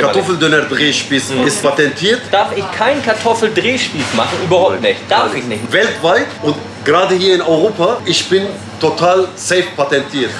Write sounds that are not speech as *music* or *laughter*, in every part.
Kartoffeldöner-Drehspieß Mhm. ist patentiert. Darf ich keinen Kartoffeldrehspieß machen? Überhaupt nicht. Darf ich nicht. Weltweit und gerade hier in Europa, ich bin total safe patentiert.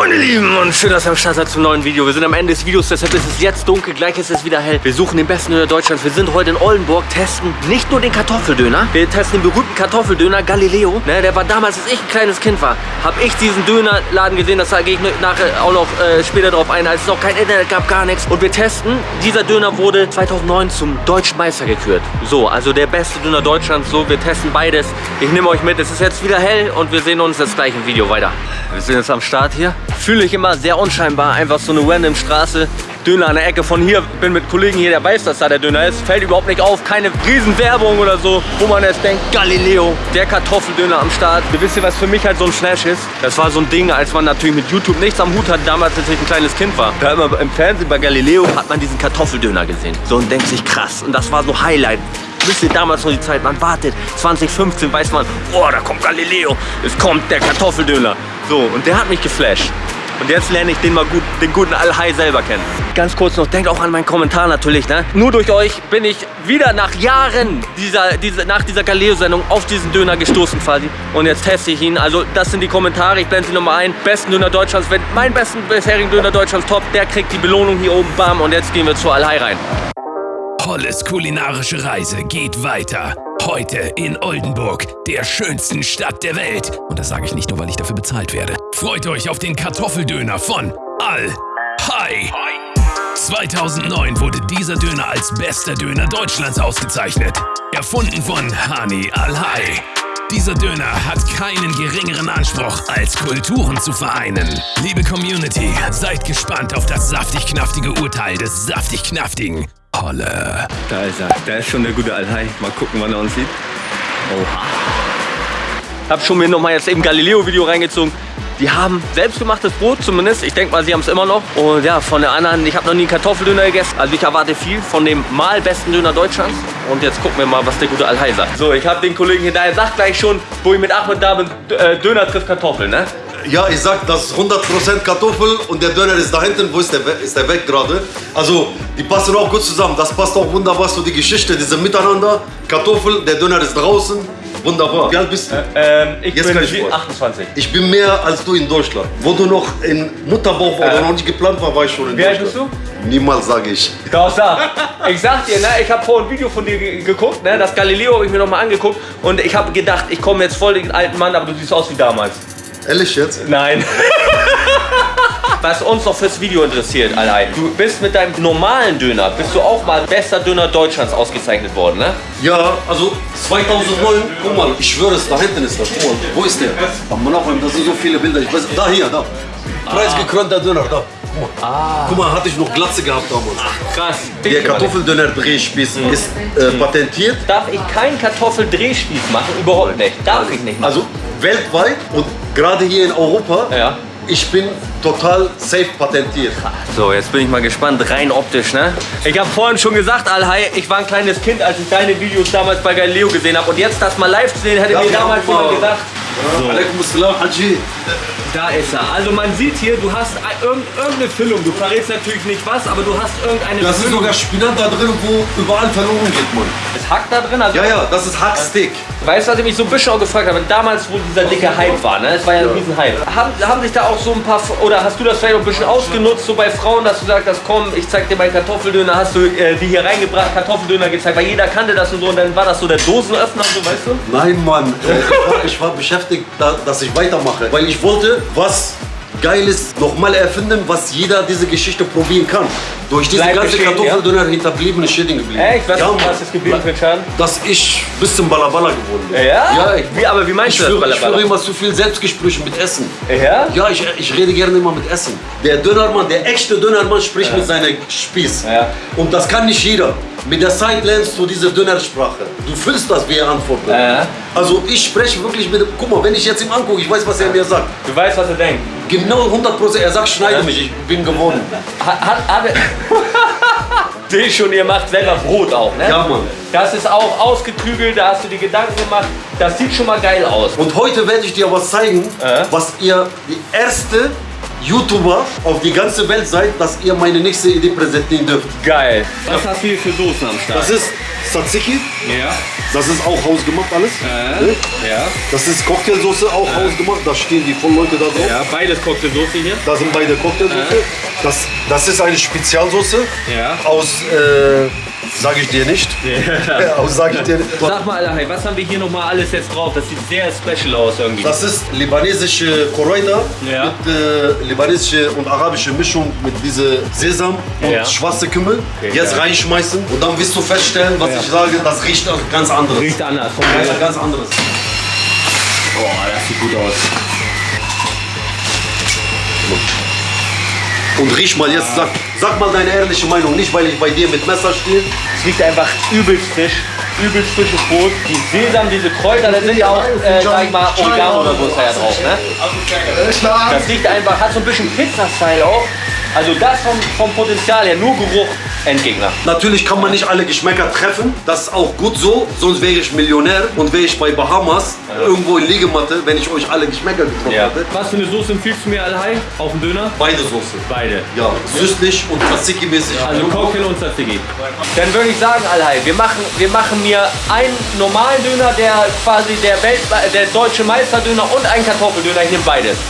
Meine Lieben und schön, dass ihr am Start seid zum neuen Video. Wir sind am Ende des Videos, deshalb ist es jetzt dunkel, gleich ist es wieder hell. Wir suchen den besten Döner Deutschlands. Wir sind heute in Oldenburg, testen nicht nur den Kartoffeldöner, wir testen den berühmten Kartoffeldöner Galileo. Ne, der war damals, als ich ein kleines Kind war, habe ich diesen Dönerladen gesehen. Das gehe ich nachher auch noch äh, später drauf ein, als es noch kein Internet gab, gar nichts. Und wir testen, dieser Döner wurde 2009 zum Deutschen Meister gekürt. So, also der beste Döner Deutschlands. So, wir testen beides. Ich nehme euch mit. Es ist jetzt wieder hell und wir sehen uns jetzt gleich im Video weiter. Wir sind jetzt am Start hier. Fühle ich immer sehr unscheinbar. Einfach so eine random Straße. Döner an der Ecke von hier. Bin mit Kollegen hier, der weiß, dass da der Döner ist. Fällt überhaupt nicht auf. Keine Riesenwerbung oder so, wo man jetzt denkt, Galileo, der Kartoffeldöner am Start. Ihr wisst ihr, was für mich halt so ein Flash ist? Das war so ein Ding, als man natürlich mit YouTube nichts am Hut hatte, damals als ich ein kleines Kind war. Da hat man im Fernsehen bei Galileo hat man diesen Kartoffeldöner gesehen. So und denkt sich krass. Und das war so Highlight. Wisst ihr, damals noch die Zeit, man wartet. 2015 weiß man, oh, da kommt Galileo. Es kommt der Kartoffeldöner. So, und der hat mich geflasht. Und jetzt lerne ich den mal gut, den guten Al-Hai selber kennen. Ganz kurz noch, denkt auch an meinen Kommentar natürlich, ne? Nur durch euch bin ich wieder nach Jahren dieser, diese, nach dieser Galileo-Sendung auf diesen Döner gestoßen quasi. Und jetzt teste ich ihn. Also das sind die Kommentare, ich blende sie nochmal ein. Besten Döner Deutschlands, wenn mein besten bisherigen Döner Deutschlands top, der kriegt die Belohnung hier oben, bam. Und jetzt gehen wir zu Al-Hai rein. Holles kulinarische Reise geht weiter. Heute in Oldenburg, der schönsten Stadt der Welt. Und das sage ich nicht nur, weil ich dafür bezahlt werde. Freut euch auf den Kartoffeldöner von Al Hai. 2009 wurde dieser Döner als bester Döner Deutschlands ausgezeichnet. Erfunden von Hani Al Hai. Dieser Döner hat keinen geringeren Anspruch, als Kulturen zu vereinen. Liebe Community, seid gespannt auf das saftig-knaftige Urteil des saftig-knaftigen Holle. Da ist er. Da ist schon der gute Al-Hai. Mal gucken, wann er uns sieht. Oha. Hab schon mir noch mal jetzt eben Galileo-Video reingezogen. Die haben selbstgemachtes Brot zumindest. Ich denke mal, sie haben es immer noch. Und ja, von der anderen, ich habe noch nie einen Kartoffeldöner gegessen. Also ich erwarte viel von dem mal besten Döner Deutschlands. Und jetzt gucken wir mal, was der gute Al-Hai sagt. So, ich habe den Kollegen hier, der sagt gleich schon, wo ich mit Ahmed da bin, äh, Döner trifft Kartoffel, ne? Ja, ich sag, das ist 100% Kartoffel und der Döner ist da hinten. Wo ist der, we- ist der weg gerade? Also, die passen auch gut zusammen. Das passt auch wunderbar zu die Geschichte, diese Miteinander. Kartoffel, der Döner ist draußen. Wunderbar. Wie alt bist du? Ähm, ich Jetzt bin ich sie- vor. 28. Ich bin mehr als du in Deutschland. Wo du noch in Mutterbauch war, Äh. oder noch nicht geplant war, war ich schon in Wie alt Deutschland. bist Niemals, sage ich. Doch, sag. Ich sag dir, ne, ich habe vorhin ein Video von dir ge- geguckt, ne, das Galileo habe ich mir nochmal angeguckt und ich habe gedacht, ich komme jetzt voll den alten Mann, aber du siehst aus wie damals. Ehrlich jetzt? Nein. *laughs* Was uns noch fürs Video interessiert, Alay. Du bist mit deinem normalen Döner, bist du auch mal bester Döner Deutschlands ausgezeichnet worden, ne? Ja, also 2009, guck mal, ich schwöre es, da hinten ist das. Guck mal, wo ist der? Am Monachheim, das sind so viele Bilder. Ich weiß, da hier, da. Preisgekrönter Döner, da. Guck mal. Guck mal, hatte ich noch Glatze gehabt damals. Krass. Der Kartoffeldöner-Drehspieß ist äh, patentiert. Darf ich keinen Kartoffeldrehspieß machen? Überhaupt nicht. Darf ich nicht machen. Also weltweit und gerade hier in Europa. Ja. Ich bin total safe patentiert. So, jetzt bin ich mal gespannt, rein optisch, ne? Ich habe vorhin schon gesagt, Alhai, ich war ein kleines Kind, als ich deine Videos damals bei Galileo gesehen habe. Und jetzt das mal live zu sehen, hätte mir damals jemand gesagt. Alaikum Assalam, Haji. Da ist er. Also man sieht hier, du hast ein- irgend- irgendeine Füllung. Du verrätst natürlich nicht was, aber du hast irgendeine Das ist Füllung. sogar Spinat da drin, wo überall verloren geht, Mann. Ist Hack da drin? Also, Ja, ja, das ist Hackstick. Weißt du, was ich mich so ein bisschen auch gefragt habe? Damals, wo dieser dicke Hype war, ne? Es war ja ein riesen Hype. Haben, haben sich da auch so ein paar, oder hast du das vielleicht auch ein bisschen ausgenutzt, so bei Frauen, dass du sagst, das komm, ich zeig dir meinen Kartoffeldöner, hast du äh, die hier reingebracht, Kartoffeldöner gezeigt, weil jeder kannte das und so und dann war das so der Dosenöffner, so weißt du? Nein, Mann. Äh, ich, war, beschäftigt, da, dass ich weitermache. Weil ich wollte was Geiles nochmal erfinden, was jeder diese Geschichte probieren kann. Durch diese Bleibt ganze Kartoffeldöner hinterblieben ist Schäden geblieben. Echt? Was, ja, was ist geblieben für Schaden? Dass ich ein bisschen Balabala geworden bin. Ja? Ja, ich, Wie, aber wie meinst ich, du führe, ich führe immer zu viel Selbstgespräche mit Essen. Ja? Ja, ich, ich rede gerne immer mit Essen. Der Dönermann, der echte Dönermann spricht mit seinem Spieß. Ja. Und das kann nicht jeder. Mit der Zeit lernst du diese Dönersprache. Du fühlst das, wie er antwortet. Ja. Also ich spreche wirklich mit dem, guck mal, wenn ich jetzt ihm angucke, ich weiß, was er mir sagt. Du weißt, was er denkt. Genau 100 Prozent, er sagt, schneide mich, ich bin gewonnen. Hat, hat, hat, er, *laughs* Sehe ich schon, ihr macht selber Brot auch, ne? Ja, Mann. Das ist auch ausgeklügelt, da hast du die Gedanken gemacht. Das sieht schon mal geil aus. Und heute werde ich dir was zeigen, Äh? was ihr die erste YouTuber auf die ganze Welt seid, dass ihr meine nächste Idee präsentieren dürft. Geil. Was hast du hier für Soßen am Start? Das ist Tzatziki, ja, das ist auch hausgemacht alles. äh, Ne? ja, Das ist Cocktailsoße, auch hausgemacht. Da stehen die voll Leute da drauf. ja. Beides Cocktailsoße hier. Da sind beide Cocktailsoße. Das, das ist eine Spezialsoße Ja. aus, sage ich dir nicht. aus, *laughs* sage ich dir nicht. Sag mal, Alahai, was haben wir hier nochmal alles jetzt drauf? Das sieht sehr special aus irgendwie. Das ist libanesische Koroida Ja. mit äh, libanesische und arabische Mischung mit diese Sesam und Ja. schwarze Kümmel. Okay, Jetzt reinschmeißen und dann wirst du feststellen, was Ja. ich sage, das riecht auch ganz anderes. Riecht anders. Vom Ja, ganz anderes. Boah, das sieht gut aus. Und riech mal jetzt, sag, sag mal deine ehrliche Meinung, nicht weil ich bei dir mit Messer stehe. Es riecht einfach übelst frisch. Übelst frisches Brot. Die Sesam, diese Kräuter, da sind ja auch, äh, sag ich mal, Oregano oder so ist da ja drauf, ne? Das riecht einfach, hat so ein bisschen Pizza-Style auch. Also das vom, vom Potenzial her, nur Geruch, Endgegner. Natürlich kann man nicht alle Geschmäcker treffen. Das ist auch gut so, sonst wäre ich Millionär und wäre ich bei Bahamas irgendwo in Liegematte, wenn ich euch alle Geschmäcker getroffen hätte. Was für eine Soße empfiehlst du mir, Alhai? Auf den Döner? Beide Soße. Beide. Ja, süßlich und Tzatziki-mäßig. Also Cocktail und Tzatziki. Dann würde ich sagen, Alhai, wir machen, wir machen mir einen normalen Döner, der quasi der, Welt, der deutsche Meisterdöner und einen Kartoffeldöner. Ich nehme beides.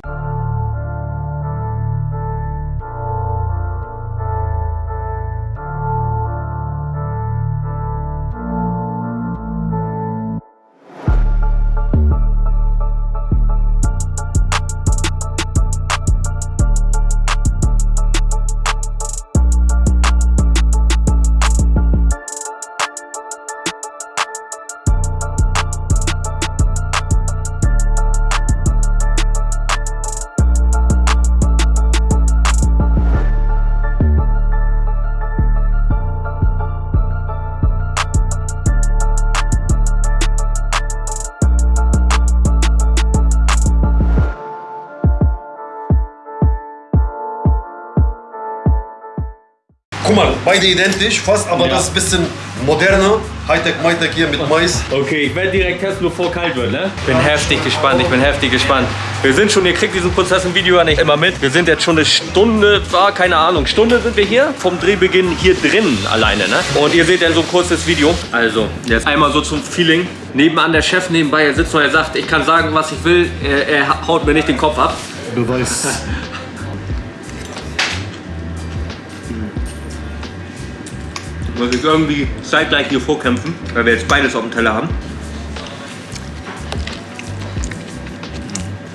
Mal, beide identisch, fast, aber Ja. das ist ein bisschen moderner. Hightech, Mytech hier mit Mais. Okay, ich werde direkt testen, bevor kalt wird, ne? Ich bin heftig gespannt, ich bin heftig gespannt. Wir sind schon, ihr kriegt diesen Prozess im Video ja nicht immer mit. Wir sind jetzt schon eine Stunde, war keine Ahnung, Stunde sind wir hier. Vom Drehbeginn hier drin alleine, ne? Und ihr seht dann so ein kurzes Video. Also, jetzt einmal so zum Feeling. Nebenan der Chef nebenbei, er sitzt noch, er sagt, ich kann sagen, was ich will. Er, er haut mir nicht den Kopf ab. Beweis. *laughs* muss ich irgendwie zeitgleich hier vorkämpfen, weil wir jetzt beides auf dem Teller haben.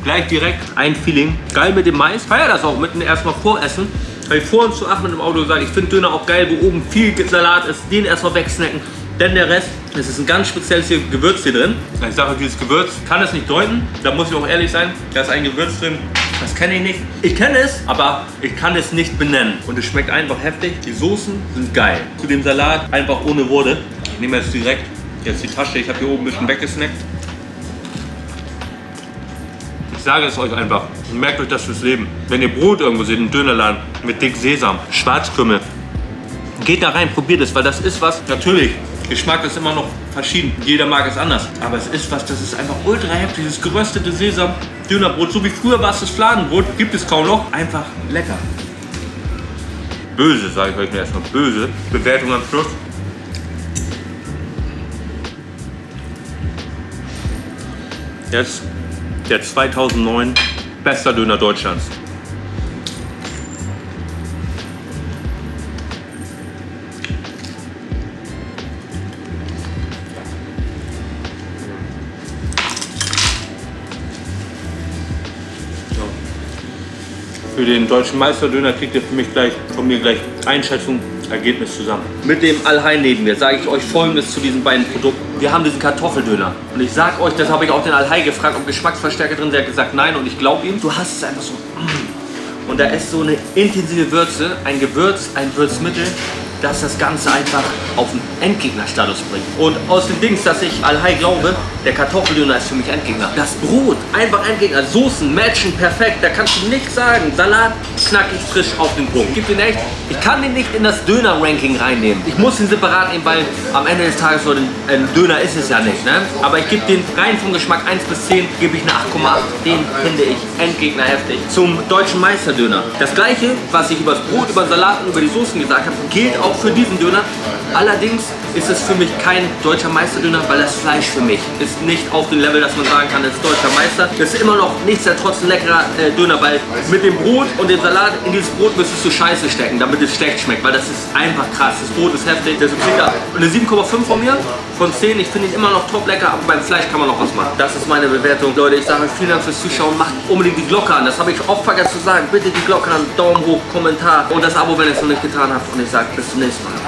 Gleich direkt ein Feeling. Geil mit dem Mais. Feier das auch mitten erstmal voressen. Weil ich vor uns zu Achmed im Auto gesagt, ich finde Döner auch geil, wo oben viel Salat ist, den erstmal wegsnacken. Denn der Rest, es ist ein ganz spezielles Gewürz hier drin. Ich sage, dieses Gewürz kann es nicht deuten. Da muss ich auch ehrlich sein. Da ist ein Gewürz drin, das kenne ich nicht. Ich kenne es, aber ich kann es nicht benennen. Und es schmeckt einfach heftig. Die Soßen sind geil. Zu dem Salat einfach ohne Worte. Ich nehme jetzt direkt jetzt die Tasche. Ich habe hier oben ein bisschen weggesnackt. Ich sage es euch einfach. Merkt euch das fürs Leben. Wenn ihr Brot irgendwo seht, im Dönerladen mit dick Sesam, Schwarzkümmel, geht da rein, probiert es, weil das ist was, natürlich, Geschmack ist immer noch verschieden, jeder mag es anders, aber es ist was, das ist einfach ultra heftig, dieses geröstete Sesam, Dönerbrot, so wie früher war es das Fladenbrot, gibt es kaum noch, einfach lecker. Böse, sage ich euch erstmal, böse, Bewertung am Schluss. Jetzt der 2009 bester Döner Deutschlands. Für den deutschen Meisterdöner kriegt ihr für mich gleich, von mir gleich Einschätzung, Ergebnis zusammen. Mit dem Alhain neben mir sage ich euch folgendes zu diesen beiden Produkten. Wir haben diesen Kartoffeldöner. Und ich sage euch, das habe ich auch den Alhai gefragt, ob Geschmacksverstärker drin sind. Er hat gesagt nein und ich glaube ihm. Du hast es einfach so. Und da ist so eine intensive Würze, ein Gewürz, ein Würzmittel. Dass das Ganze einfach auf den Endgegnerstatus bringt. Und aus den Dings, dass ich Al-Hai glaube, der Kartoffeldöner ist für mich Endgegner. Das Brot, einfach Endgegner. Soßen, matchen, perfekt. Da kannst du nichts sagen. Salat, knackig, frisch auf den Punkt. Gib den echt. Ich kann den nicht in das Döner-Ranking reinnehmen. Ich muss ihn separat nehmen, weil am Ende des Tages so ein, ein Döner ist es ja nicht. Ne? Aber ich gebe den rein vom Geschmack 1 bis 10, gebe ich eine 8,8. Den finde ich Endgegner heftig. Zum deutschen Meisterdöner. Das gleiche, was ich über das Brot, über den Salat und über die Soßen gesagt habe, gilt auch für diesen Döner. Allerdings ist es für mich kein deutscher Meisterdöner, weil das Fleisch für mich ist nicht auf dem Level, dass man sagen kann, das ist deutscher Meister. Das ist immer noch nichtsdestotrotz ein leckerer äh, Döner, weil mit dem Brot und dem Salat in dieses Brot müsstest du Scheiße stecken, damit es schlecht schmeckt, weil das ist einfach krass. Das Brot ist heftig, das ist sicher eine 7,5 von mir, von 10. Ich finde ihn immer noch top lecker, aber beim Fleisch kann man noch was machen. Das ist meine Bewertung. Leute, ich sage euch vielen Dank fürs Zuschauen. Macht unbedingt die Glocke an. Das habe ich oft vergessen zu sagen. Bitte die Glocke an, Daumen hoch, Kommentar und das Abo, wenn ihr es noch nicht getan habt. Und ich sage bis zum nächsten Mal.